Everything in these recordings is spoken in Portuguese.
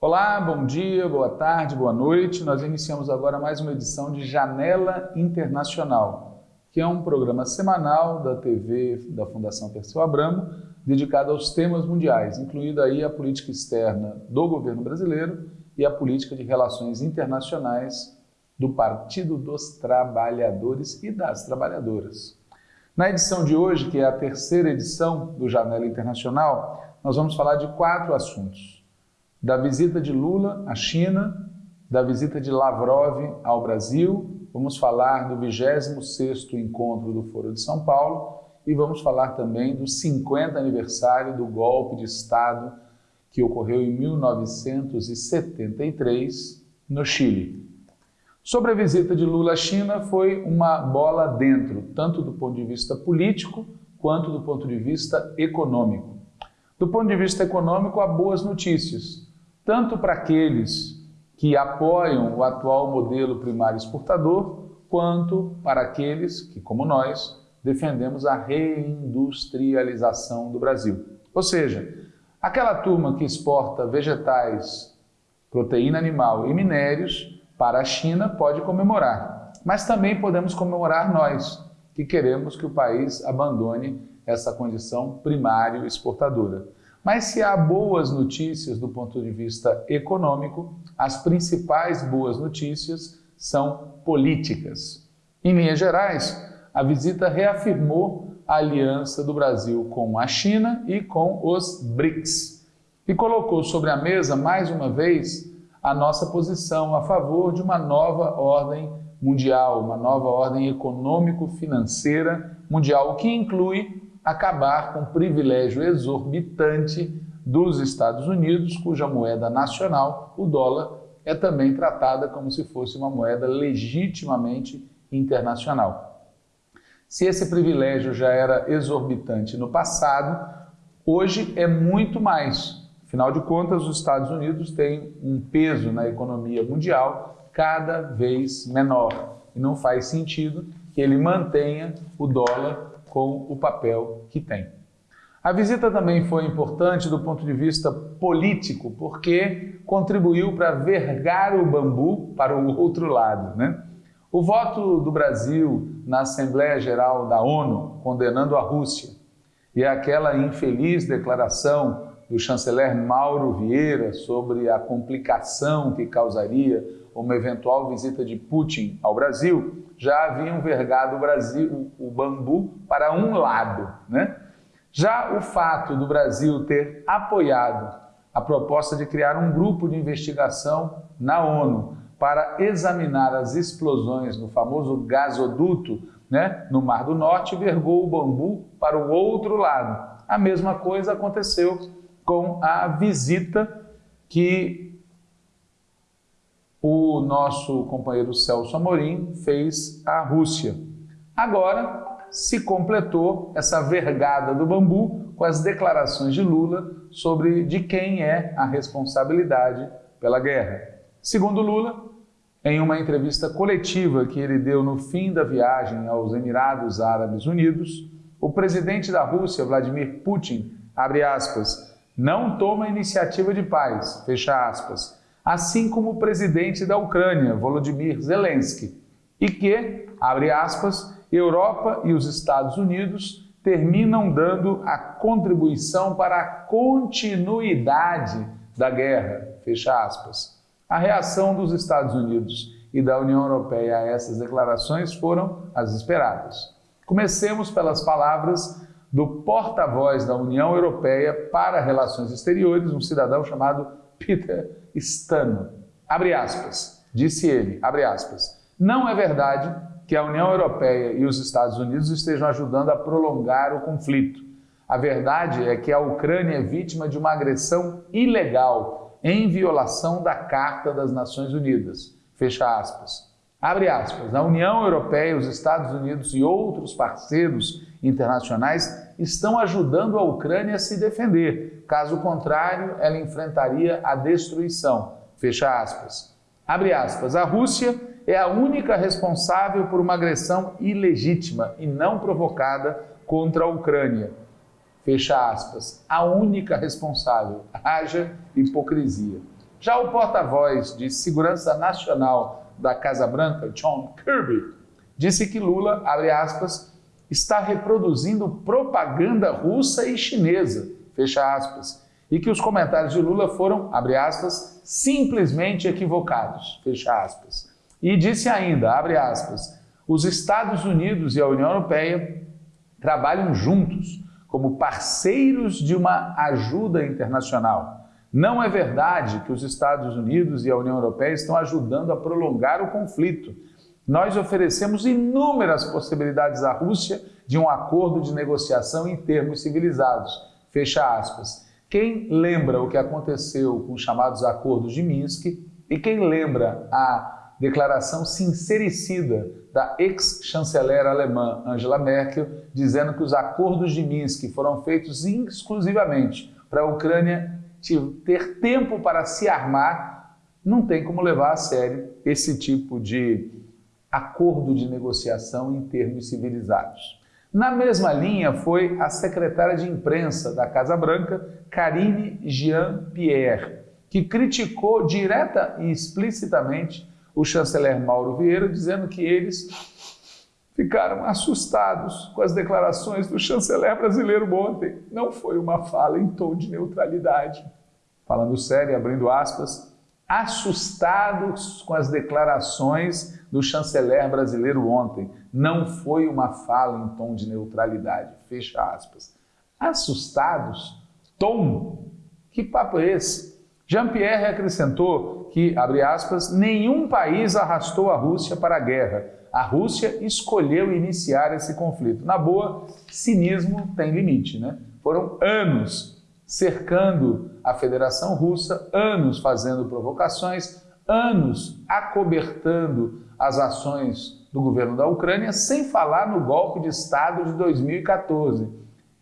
Olá, bom dia, boa tarde, boa noite. Nós iniciamos agora mais uma edição de Janela Internacional, que é um programa semanal da TV da Fundação Perseu Abramo, dedicado aos temas mundiais, incluindo aí a política externa do governo brasileiro e a política de relações internacionais do Partido dos Trabalhadores e das Trabalhadoras. Na edição de hoje, que é a terceira edição do Janela Internacional, nós vamos falar de quatro assuntos da visita de Lula à China, da visita de Lavrov ao Brasil, vamos falar do 26º encontro do Foro de São Paulo e vamos falar também do 50 aniversário do golpe de Estado que ocorreu em 1973 no Chile. Sobre a visita de Lula à China, foi uma bola dentro, tanto do ponto de vista político quanto do ponto de vista econômico. Do ponto de vista econômico, há boas notícias tanto para aqueles que apoiam o atual modelo primário exportador, quanto para aqueles que, como nós, defendemos a reindustrialização do Brasil. Ou seja, aquela turma que exporta vegetais, proteína animal e minérios para a China pode comemorar, mas também podemos comemorar nós, que queremos que o país abandone essa condição primário exportadora. Mas se há boas notícias do ponto de vista econômico, as principais boas notícias são políticas. Em linhas gerais, a visita reafirmou a aliança do Brasil com a China e com os BRICS e colocou sobre a mesa, mais uma vez, a nossa posição a favor de uma nova ordem mundial, uma nova ordem econômico-financeira mundial, que inclui acabar com o privilégio exorbitante dos Estados Unidos, cuja moeda nacional, o dólar, é também tratada como se fosse uma moeda legitimamente internacional. Se esse privilégio já era exorbitante no passado, hoje é muito mais. Afinal de contas, os Estados Unidos têm um peso na economia mundial cada vez menor e não faz sentido que ele mantenha o dólar com o papel que tem. A visita também foi importante do ponto de vista político, porque contribuiu para vergar o bambu para o outro lado. Né? O voto do Brasil na Assembleia Geral da ONU condenando a Rússia e aquela infeliz declaração do chanceler Mauro Vieira sobre a complicação que causaria uma eventual visita de Putin ao Brasil já haviam vergado o Brasil, o, bambu, para um lado. Né? Já o fato do Brasil ter apoiado a proposta de criar um grupo de investigação na ONU para examinar as explosões no famoso gasoduto né, no Mar do Norte vergou o bambu para o outro lado. A mesma coisa aconteceu com a visita que o nosso companheiro Celso Amorim fez à Rússia. Agora se completou essa vergada do bambu com as declarações de Lula sobre de quem é a responsabilidade pela guerra. Segundo Lula, em uma entrevista coletiva que ele deu no fim da viagem aos Emirados Árabes Unidos, o presidente da Rússia, Vladimir Putin, abre aspas, não toma iniciativa de paz, fecha aspas, assim como o presidente da Ucrânia, Volodymyr Zelensky, e que, abre aspas, Europa e os Estados Unidos terminam dando a contribuição para a continuidade da guerra, fecha aspas. A reação dos Estados Unidos e da União Europeia a essas declarações foram as esperadas. Comecemos pelas palavras do porta-voz da União Europeia para Relações Exteriores, um cidadão chamado Peter Stano. Abre aspas, disse ele, abre aspas, não é verdade que a União Europeia e os Estados Unidos estejam ajudando a prolongar o conflito. A verdade é que a Ucrânia é vítima de uma agressão ilegal em violação da Carta das Nações Unidas. Fecha aspas. Abre aspas. A União Europeia, os Estados Unidos e outros parceiros internacionais estão ajudando a Ucrânia a se defender. Caso contrário, ela enfrentaria a destruição. Fecha aspas. Abre aspas. A Rússia é a única responsável por uma agressão ilegítima e não provocada contra a Ucrânia. fecha aspas, a única responsável, haja hipocrisia. Já o porta-voz de Segurança Nacional da Casa Branca, John Kirby, disse que Lula, abre aspas, está reproduzindo propaganda russa e chinesa, fecha aspas, e que os comentários de Lula foram, abre aspas, simplesmente equivocados, fecha aspas. E disse ainda, abre aspas, os Estados Unidos e a União Europeia trabalham juntos como parceiros de uma ajuda internacional. Não é verdade que os Estados Unidos e a União Europeia estão ajudando a prolongar o conflito. Nós oferecemos inúmeras possibilidades à Rússia de um acordo de negociação em termos civilizados. Fecha aspas. Quem lembra o que aconteceu com os chamados acordos de Minsk e quem lembra a declaração sincericida da ex-chanceler alemã Angela Merkel, dizendo que os acordos de Minsk foram feitos exclusivamente para a Ucrânia ter tempo para se armar, não tem como levar a sério esse tipo de acordo de negociação em termos civilizados. Na mesma linha foi a secretária de imprensa da Casa Branca, Karine Jean-Pierre, que criticou direta e explicitamente o chanceler Mauro Vieira, dizendo que eles ficaram assustados com as declarações do chanceler brasileiro ontem. Não foi uma fala em tom de neutralidade. Falando sério, abrindo aspas, assustados com as declarações do chanceler brasileiro ontem. Não foi uma fala em tom de neutralidade. Fecha aspas. Assustados? Tom? Que papo é esse? Jean-Pierre acrescentou que, abre aspas, nenhum país arrastou a Rússia para a guerra. A Rússia escolheu iniciar esse conflito. Na boa, cinismo tem limite, né? Foram anos cercando a Federação Russa, anos fazendo provocações, anos acobertando as ações do governo da Ucrânia, sem falar no golpe de Estado de 2014.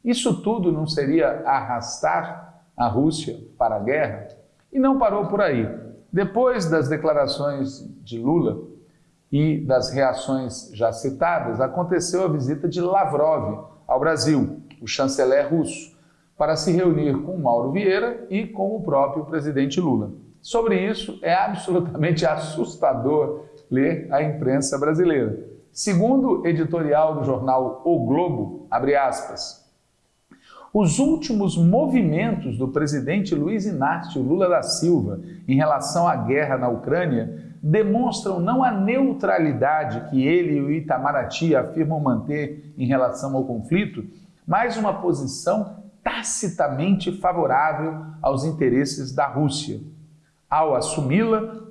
Isso tudo não seria arrastar a Rússia para a guerra? E não parou por aí. Depois das declarações de Lula e das reações já citadas, aconteceu a visita de Lavrov ao Brasil, o chanceler russo para se reunir com Mauro Vieira e com o próprio presidente Lula. Sobre isso, é absolutamente assustador ler a imprensa brasileira. Segundo editorial do jornal O Globo, abre aspas, os últimos movimentos do presidente Luiz Inácio Lula da Silva em relação à guerra na Ucrânia demonstram não a neutralidade que ele e o Itamaraty afirmam manter em relação ao conflito, mas uma posição tacitamente favorável aos interesses da Rússia. Ao assumi-la,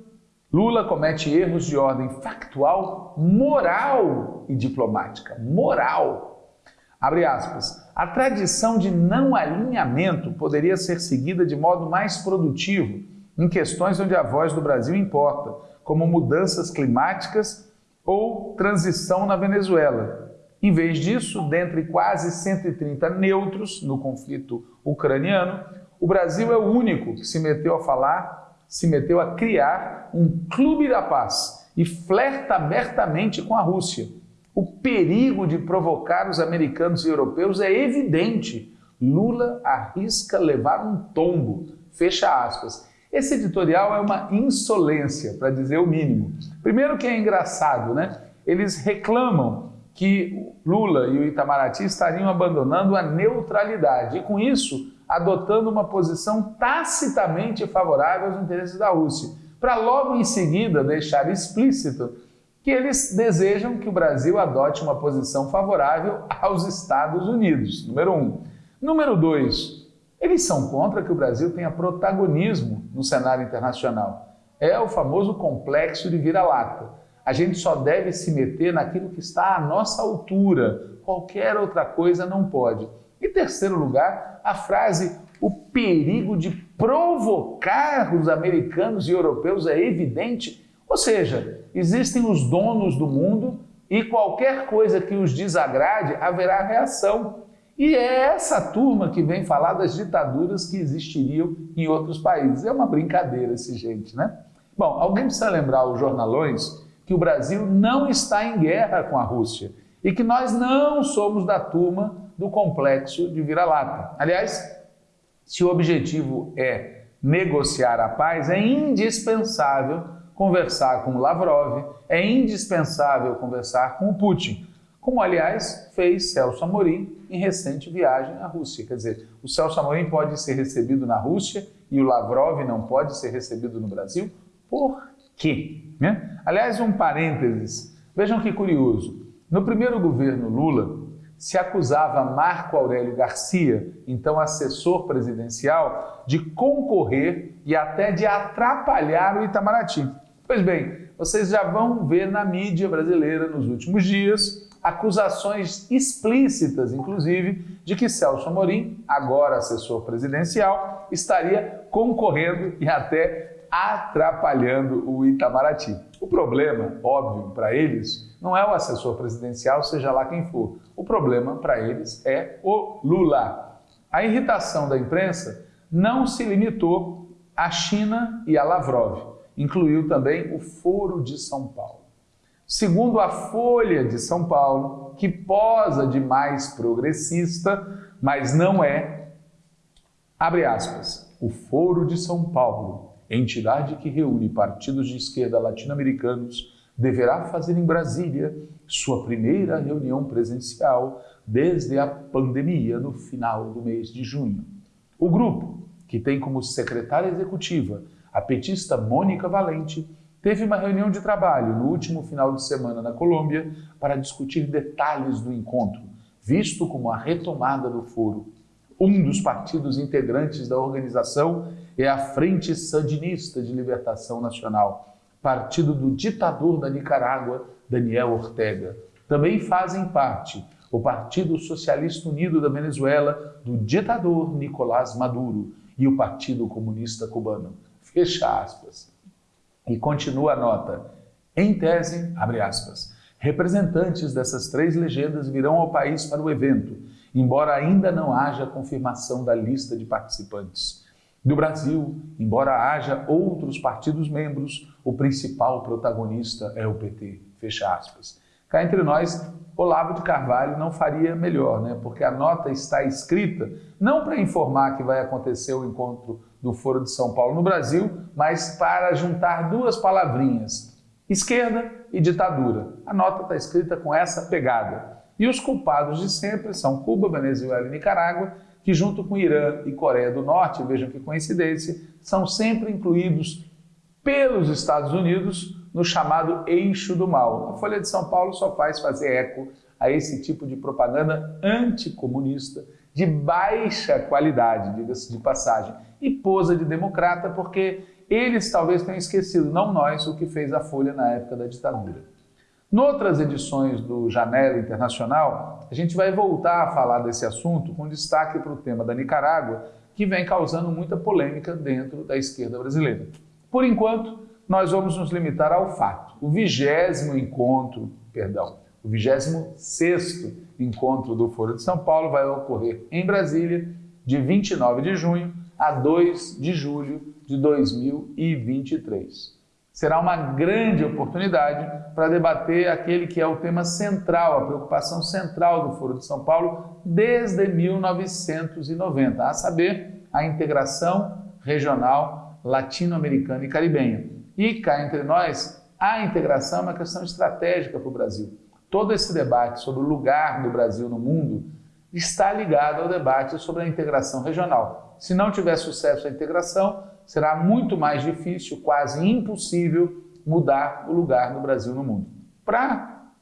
Lula comete erros de ordem factual, moral e diplomática. Moral. Abre aspas. A tradição de não alinhamento poderia ser seguida de modo mais produtivo em questões onde a voz do Brasil importa, como mudanças climáticas ou transição na Venezuela, em vez disso, dentre quase 130 neutros no conflito ucraniano, o Brasil é o único que se meteu a falar, se meteu a criar um clube da paz e flerta abertamente com a Rússia. O perigo de provocar os americanos e europeus é evidente. Lula arrisca levar um tombo. Fecha aspas. Esse editorial é uma insolência, para dizer o mínimo. Primeiro que é engraçado, né? Eles reclamam que Lula e o Itamaraty estariam abandonando a neutralidade e, com isso, adotando uma posição tacitamente favorável aos interesses da Rússia, para logo em seguida deixar explícito que eles desejam que o Brasil adote uma posição favorável aos Estados Unidos, número um. Número dois, eles são contra que o Brasil tenha protagonismo no cenário internacional. É o famoso complexo de vira-lata. A gente só deve se meter naquilo que está à nossa altura. Qualquer outra coisa não pode. Em terceiro lugar, a frase o perigo de provocar os americanos e europeus é evidente. Ou seja, existem os donos do mundo e qualquer coisa que os desagrade haverá reação. E é essa turma que vem falar das ditaduras que existiriam em outros países. É uma brincadeira esse gente, né? Bom, alguém precisa lembrar os jornalões que o Brasil não está em guerra com a Rússia e que nós não somos da turma do complexo de vira-lata. Aliás, se o objetivo é negociar a paz, é indispensável conversar com Lavrov, é indispensável conversar com o Putin, como aliás fez Celso Amorim em recente viagem à Rússia. Quer dizer, o Celso Amorim pode ser recebido na Rússia e o Lavrov não pode ser recebido no Brasil? Por quê? Né? Aliás, um parênteses, vejam que curioso. No primeiro governo Lula, se acusava Marco Aurélio Garcia, então assessor presidencial, de concorrer e até de atrapalhar o Itamaraty. Pois bem, vocês já vão ver na mídia brasileira nos últimos dias acusações explícitas, inclusive, de que Celso Amorim, agora assessor presidencial, estaria concorrendo e até atrapalhando o Itamaraty. O problema, óbvio, para eles, não é o assessor presidencial, seja lá quem for. O problema para eles é o Lula. A irritação da imprensa não se limitou à China e a Lavrov, incluiu também o Foro de São Paulo. Segundo a Folha de São Paulo, que posa de mais progressista, mas não é, abre aspas, o Foro de São Paulo, entidade que reúne partidos de esquerda latino-americanos, deverá fazer em Brasília sua primeira reunião presencial desde a pandemia no final do mês de junho. O grupo, que tem como secretária executiva a petista Mônica Valente, teve uma reunião de trabalho no último final de semana na Colômbia para discutir detalhes do encontro, visto como a retomada do foro. Um dos partidos integrantes da organização é a Frente Sandinista de Libertação Nacional, partido do ditador da Nicarágua, Daniel Ortega. Também fazem parte o Partido Socialista Unido da Venezuela, do ditador Nicolás Maduro, e o Partido Comunista Cubano. Fecha aspas. E continua a nota. Em tese, abre aspas, representantes dessas três legendas virão ao país para o evento, embora ainda não haja confirmação da lista de participantes. Do Brasil, embora haja outros partidos membros, o principal protagonista é o PT. Fecha aspas. Cá entre nós, Olavo de Carvalho não faria melhor, né? porque a nota está escrita não para informar que vai acontecer o encontro do Foro de São Paulo no Brasil, mas para juntar duas palavrinhas, esquerda e ditadura. A nota está escrita com essa pegada. E os culpados de sempre são Cuba, Venezuela e Nicarágua, que junto com Irã e Coreia do Norte, vejam que coincidência, são sempre incluídos pelos Estados Unidos no chamado eixo do mal. A Folha de São Paulo só faz fazer eco a esse tipo de propaganda anticomunista de baixa qualidade, diga-se de passagem, e posa de democrata porque eles talvez tenham esquecido, não nós, o que fez a Folha na época da ditadura. Noutras edições do Janela Internacional, a gente vai voltar a falar desse assunto com destaque para o tema da Nicarágua, que vem causando muita polêmica dentro da esquerda brasileira. Por enquanto, nós vamos nos limitar ao fato. O vigésimo encontro, perdão, o vigésimo sexto encontro do Foro de São Paulo vai ocorrer em Brasília, de 29 de junho a 2 de julho de 2023 será uma grande oportunidade para debater aquele que é o tema central, a preocupação central do Foro de São Paulo desde 1990, a saber, a integração regional latino-americana e caribenha. E cá entre nós, a integração é uma questão estratégica para o Brasil. Todo esse debate sobre o lugar do Brasil no mundo está ligado ao debate sobre a integração regional. Se não tiver sucesso a integração, será muito mais difícil, quase impossível, mudar o lugar do Brasil no mundo. Para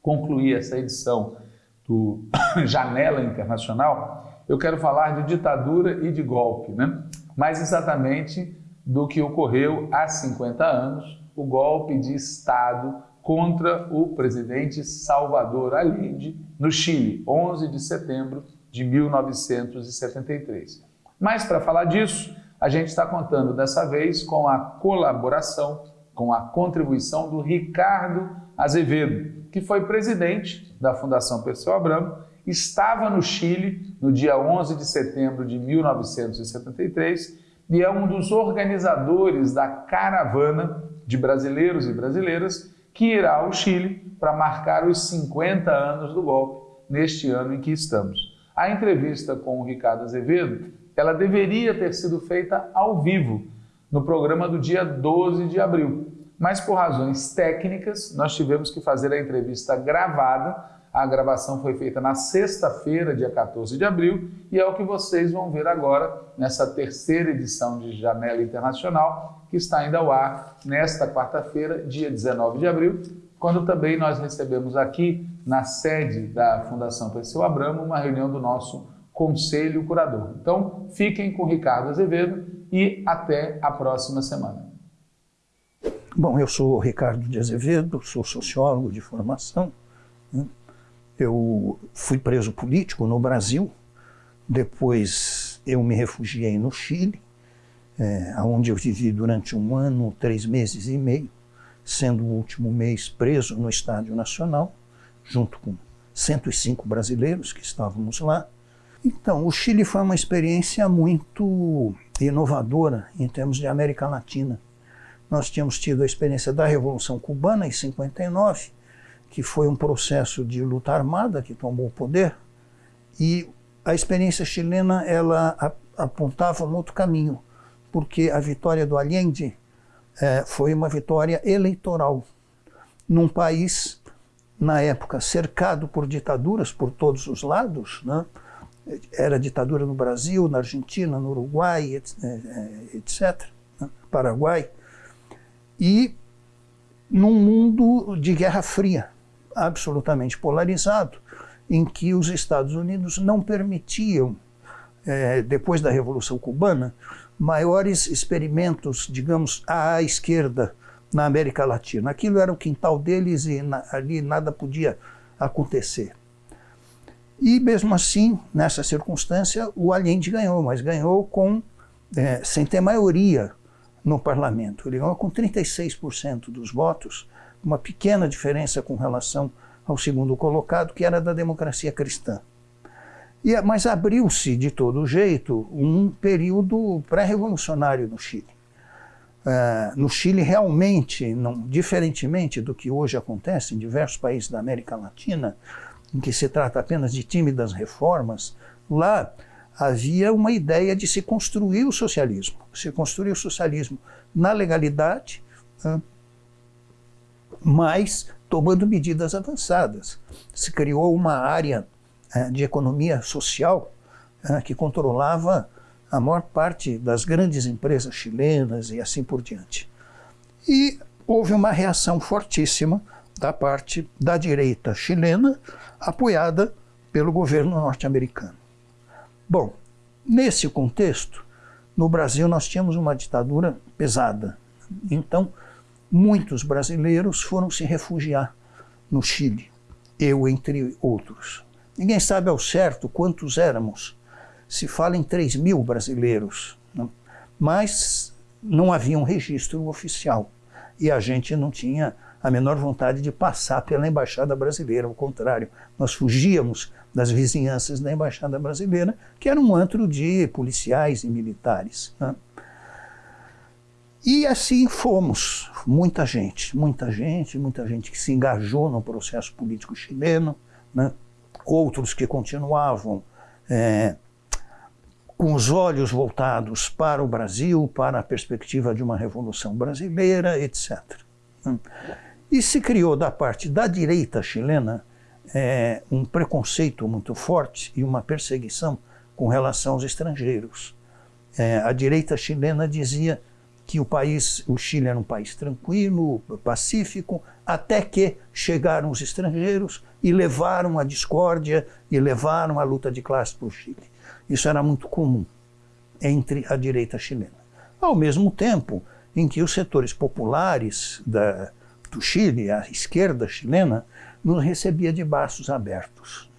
concluir essa edição do Janela Internacional, eu quero falar de ditadura e de golpe, né? mais exatamente do que ocorreu há 50 anos, o golpe de Estado contra o presidente Salvador Allende no Chile, 11 de setembro de 1973. Mas para falar disso, a gente está contando dessa vez com a colaboração, com a contribuição do Ricardo Azevedo, que foi presidente da Fundação Perseu Abramo, estava no Chile no dia 11 de setembro de 1973 e é um dos organizadores da caravana de brasileiros e brasileiras que irá ao Chile para marcar os 50 anos do golpe neste ano em que estamos. A entrevista com o Ricardo Azevedo, ela deveria ter sido feita ao vivo, no programa do dia 12 de abril. Mas por razões técnicas, nós tivemos que fazer a entrevista gravada a gravação foi feita na sexta-feira, dia 14 de abril, e é o que vocês vão ver agora nessa terceira edição de Janela Internacional, que está ainda ao ar nesta quarta-feira, dia 19 de abril, quando também nós recebemos aqui, na sede da Fundação Perseu Abramo, uma reunião do nosso Conselho Curador. Então, fiquem com Ricardo Azevedo e até a próxima semana. Bom, eu sou Ricardo de Azevedo, sou sociólogo de formação. Né? Eu fui preso político no Brasil, depois eu me refugiei no Chile, é, onde eu vivi durante um ano, três meses e meio, sendo o último mês preso no Estádio Nacional, junto com 105 brasileiros que estávamos lá. Então, o Chile foi uma experiência muito inovadora em termos de América Latina. Nós tínhamos tido a experiência da Revolução Cubana em 59, que foi um processo de luta armada que tomou o poder, e a experiência chilena ela apontava um outro caminho, porque a vitória do Allende é, foi uma vitória eleitoral num país, na época, cercado por ditaduras por todos os lados, né? era ditadura no Brasil, na Argentina, no Uruguai, etc., é, né? Paraguai, e num mundo de Guerra Fria absolutamente polarizado, em que os Estados Unidos não permitiam, é, depois da Revolução Cubana, maiores experimentos, digamos, à esquerda na América Latina. Aquilo era o quintal deles e na, ali nada podia acontecer. E mesmo assim, nessa circunstância, o Allende ganhou, mas ganhou com, é, sem ter maioria no parlamento. Ele ganhou com 36% dos votos, uma pequena diferença com relação ao segundo colocado, que era da democracia cristã. E, mas abriu-se, de todo jeito, um período pré-revolucionário no Chile. Uh, no Chile, realmente, não, diferentemente do que hoje acontece em diversos países da América Latina, em que se trata apenas de tímidas reformas, lá havia uma ideia de se construir o socialismo, se construir o socialismo na legalidade, uh, mas tomando medidas avançadas. Se criou uma área é, de economia social é, que controlava a maior parte das grandes empresas chilenas e assim por diante. E houve uma reação fortíssima da parte da direita chilena, apoiada pelo governo norte-americano. Bom, nesse contexto, no Brasil nós tínhamos uma ditadura pesada. Então, muitos brasileiros foram se refugiar no Chile, eu entre outros. Ninguém sabe ao certo quantos éramos. Se fala em 3 mil brasileiros, né? mas não havia um registro oficial e a gente não tinha a menor vontade de passar pela embaixada brasileira, ao contrário, nós fugíamos das vizinhanças da embaixada brasileira, que era um antro de policiais e militares. Né? E assim fomos, muita gente, muita gente, muita gente que se engajou no processo político chileno, né? outros que continuavam é, com os olhos voltados para o Brasil, para a perspectiva de uma revolução brasileira, etc. Né? E se criou da parte da direita chilena é, um preconceito muito forte e uma perseguição com relação aos estrangeiros. É, a direita chilena dizia que o país, o Chile era um país tranquilo, pacífico, até que chegaram os estrangeiros e levaram a discórdia e levaram a luta de classe para o Chile. Isso era muito comum entre a direita chilena. Ao mesmo tempo em que os setores populares da, do Chile, a esquerda chilena, nos recebia de braços abertos.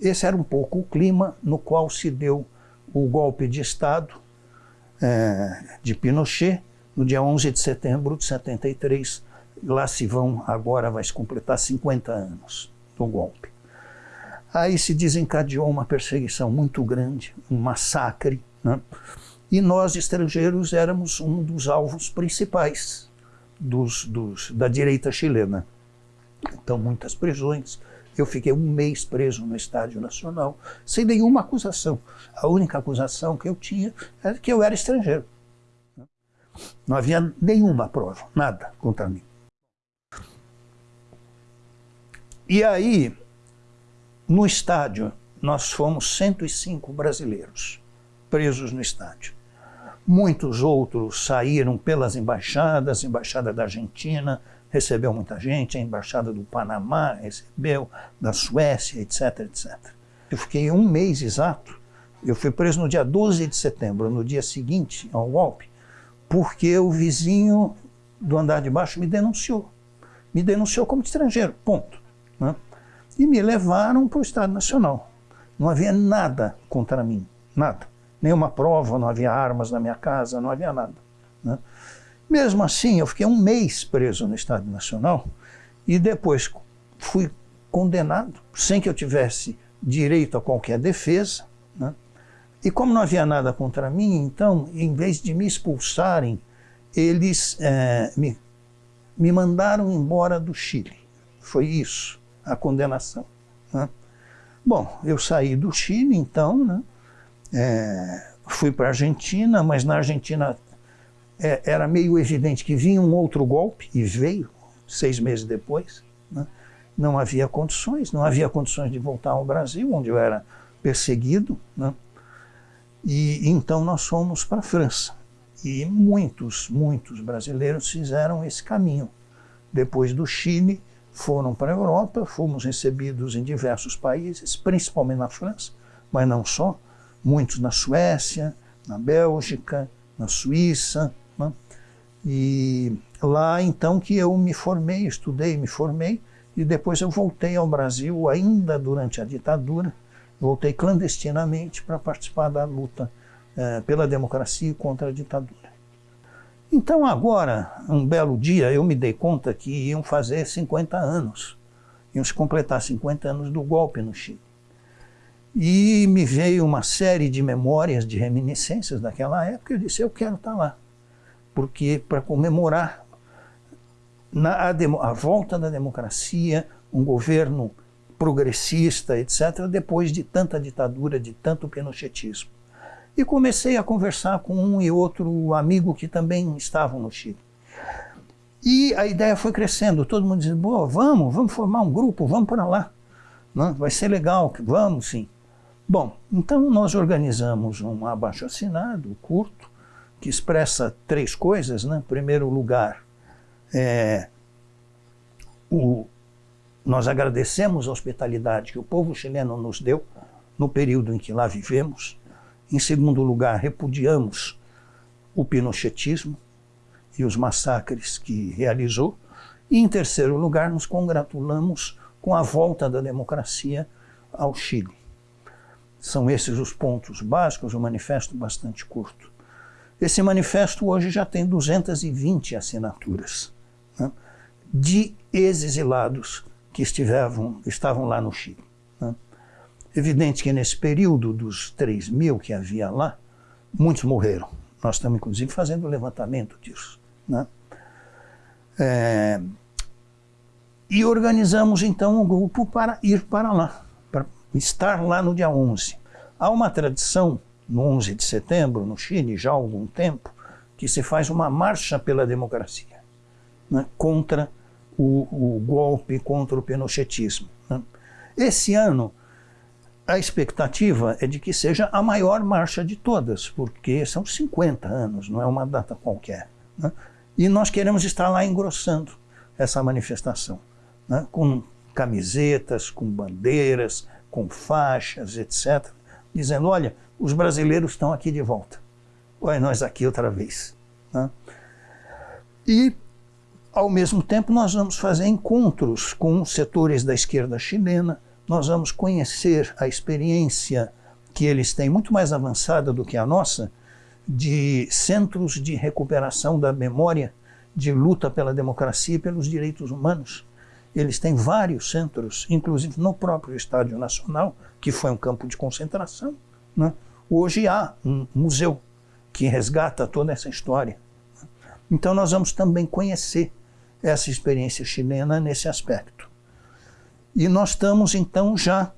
Esse era um pouco o clima no qual se deu o golpe de Estado é, de Pinochet, no dia 11 de setembro de 73. Lá se vão, agora vai se completar 50 anos do golpe. Aí se desencadeou uma perseguição muito grande, um massacre, né? e nós, estrangeiros, éramos um dos alvos principais. dos, dos, da direita chilena. Então, muitas prisões. Eu fiquei um mês preso no Estádio Nacional, sem nenhuma acusação. A única acusação que eu tinha era que eu era estrangeiro. Não havia nenhuma prova, nada contra mim. E aí, no estádio, nós fomos 105 brasileiros presos no estádio. Muitos outros saíram pelas embaixadas, embaixada da Argentina recebeu muita gente, a embaixada do Panamá recebeu, da Suécia, etc, etc. Eu fiquei um mês exato, eu fui preso no dia 12 de setembro, no dia seguinte ao golpe, porque o vizinho do andar de baixo me denunciou. Me denunciou como estrangeiro, ponto. Né? E me levaram para o Estado Nacional. Não havia nada contra mim, nada. Nenhuma prova, não havia armas na minha casa, não havia nada. Né? Mesmo assim, eu fiquei um mês preso no Estado Nacional e depois fui condenado, sem que eu tivesse direito a qualquer defesa, né? E como não havia nada contra mim, então, em vez de me expulsarem, eles é, me, me mandaram embora do Chile. Foi isso, a condenação. Né? Bom, eu saí do Chile, então, né? É, fui para a Argentina, mas na Argentina é, era meio evidente que vinha um outro golpe, e veio, seis meses depois. Né? Não havia condições, não havia condições de voltar ao Brasil, onde eu era perseguido. Né? E então nós fomos para a França. E muitos, muitos brasileiros fizeram esse caminho. Depois do Chile, foram para a Europa, fomos recebidos em diversos países, principalmente na França, mas não só, muitos na Suécia, na Bélgica, na Suíça. E lá então que eu me formei, estudei, me formei, e depois eu voltei ao Brasil, ainda durante a ditadura, voltei clandestinamente para participar da luta eh, pela democracia e contra a ditadura. Então agora, um belo dia, eu me dei conta que iam fazer 50 anos, iam se completar 50 anos do golpe no Chile. E me veio uma série de memórias, de reminiscências daquela época, e eu disse, eu quero estar lá, porque para comemorar na, a, a volta da democracia, um governo progressista, etc., depois de tanta ditadura, de tanto pinochetismo. E comecei a conversar com um e outro amigo que também estavam no Chile. E a ideia foi crescendo, todo mundo dizia, Boa, vamos, vamos formar um grupo, vamos para lá. Não, vai ser legal, vamos sim. Bom, então nós organizamos um abaixo-assinado curto, que expressa três coisas. Né? Em primeiro lugar, é, o, nós agradecemos a hospitalidade que o povo chileno nos deu no período em que lá vivemos. Em segundo lugar, repudiamos o pinochetismo e os massacres que realizou. E em terceiro lugar, nos congratulamos com a volta da democracia ao Chile. São esses os pontos básicos, um manifesto bastante curto. Esse manifesto hoje já tem 220 assinaturas né, de ex-exilados que estiveram, estavam lá no Chile. Né? Evidente que nesse período dos 3 mil que havia lá, muitos morreram. Nós estamos, inclusive, fazendo o levantamento disso. Né? É, e organizamos, então, um grupo para ir para lá, para estar lá no dia 11. Há uma tradição, no 11 de setembro, no Chile, já há algum tempo, que se faz uma marcha pela democracia, né, contra o, o golpe contra o pinochetismo. Né? Esse ano, a expectativa é de que seja a maior marcha de todas, porque são 50 anos, não é uma data qualquer. Né? E nós queremos estar lá engrossando essa manifestação, né? com camisetas, com bandeiras, com faixas, etc., dizendo: olha, os brasileiros estão aqui de volta. Olha, nós aqui outra vez. Né? E ao mesmo tempo, nós vamos fazer encontros com setores da esquerda chilena, nós vamos conhecer a experiência que eles têm, muito mais avançada do que a nossa, de centros de recuperação da memória, de luta pela democracia e pelos direitos humanos. Eles têm vários centros, inclusive no próprio Estádio Nacional, que foi um campo de concentração. Né? Hoje há um museu que resgata toda essa história. Então nós vamos também conhecer essa experiência chilena nesse aspecto. E nós estamos então já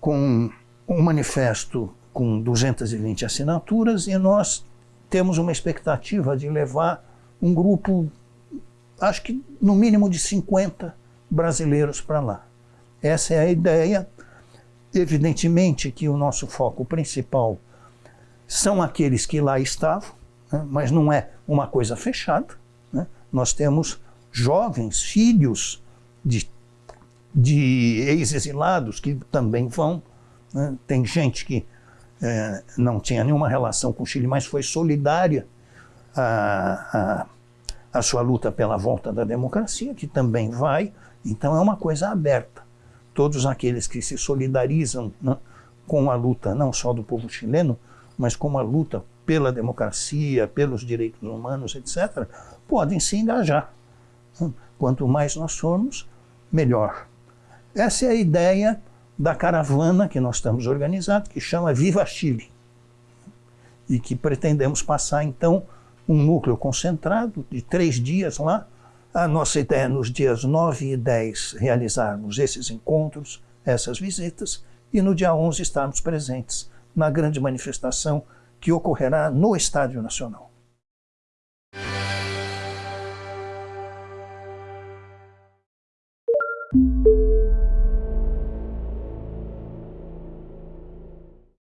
com um manifesto com 220 assinaturas e nós temos uma expectativa de levar um grupo, acho que no mínimo de 50 brasileiros para lá. Essa é a ideia. Evidentemente que o nosso foco principal são aqueles que lá estavam, né? mas não é uma coisa fechada. Né? Nós temos jovens, filhos de, de ex-exilados que também vão. Né? Tem gente que é, não tinha nenhuma relação com o Chile, mas foi solidária à, à, à sua luta pela volta da democracia, que também vai. Então é uma coisa aberta. Todos aqueles que se solidarizam né, com a luta, não só do povo chileno, mas com a luta pela democracia, pelos direitos humanos, etc., podem se engajar. Quanto mais nós formos, melhor. Essa é a ideia da caravana que nós estamos organizando, que chama Viva Chile. E que pretendemos passar, então, um núcleo concentrado de três dias lá. A nossa ideia é, nos dias 9 e 10, realizarmos esses encontros, essas visitas, e no dia 11 estarmos presentes na grande manifestação que ocorrerá no Estádio Nacional.